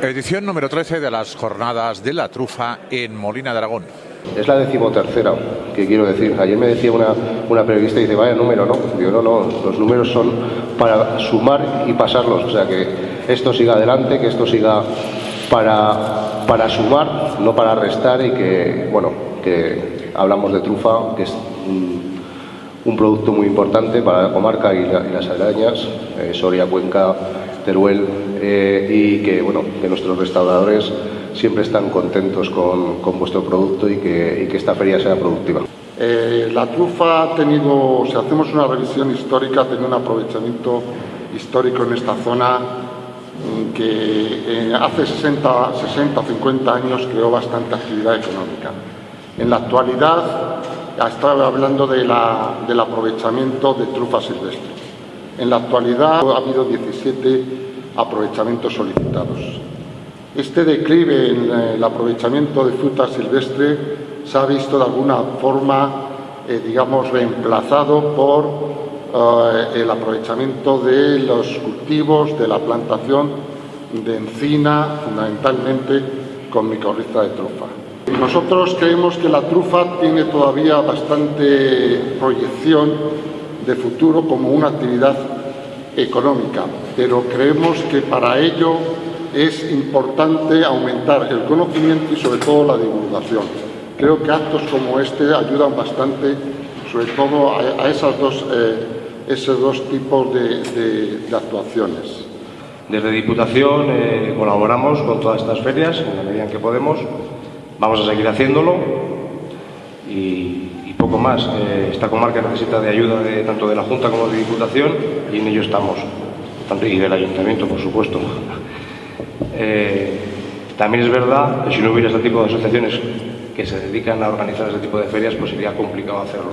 Edición número 13 de las jornadas de la trufa en Molina de Aragón. Es la decimotercera, que quiero decir. Ayer me decía una, una periodista y dice, vaya número, ¿no? Digo, no, no, los números son para sumar y pasarlos. O sea, que esto siga adelante, que esto siga para, para sumar, no para restar y que, bueno, que hablamos de trufa, que es un, producto muy importante para la comarca y las aledañas, eh, Soria, Cuenca, Teruel, eh, y que, bueno, que nuestros restauradores siempre están contentos con, con vuestro producto y que, y que, esta feria sea productiva. Eh, la trufa ha tenido, si hacemos una revisión histórica, ha tenido un aprovechamiento histórico en esta zona mm, que eh, hace 60, 60 o 50 años creó bastante actividad económica. En la actualidad, estaba hablando de la, del aprovechamiento de trufa silvestre. En la actualidad ha habido 17 aprovechamientos solicitados. Este declive en el aprovechamiento de fruta silvestre se ha visto de alguna forma, eh, digamos, reemplazado por eh, el aprovechamiento de los cultivos, de la plantación de encina, fundamentalmente con micorriza de trufa. Nosotros creemos que la trufa tiene todavía bastante proyección de futuro como una actividad económica, pero creemos que para ello es importante aumentar el conocimiento y sobre todo la divulgación. Creo que actos como este ayudan bastante, sobre todo a, esas dos, eh, esos dos tipos de, de, de, actuaciones. Desde Diputación eh, colaboramos con todas estas ferias en la medida en que podemos. Vamos a seguir haciéndolo y poco más. Eh, esta comarca necesita de ayuda de, tanto de la Junta como de Diputación y en ello estamos. Tanto, y del Ayuntamiento, por supuesto. Eh, también es verdad que si no hubiera este tipo de asociaciones que se dedican a organizar este tipo de ferias, pues sería complicado hacerlo.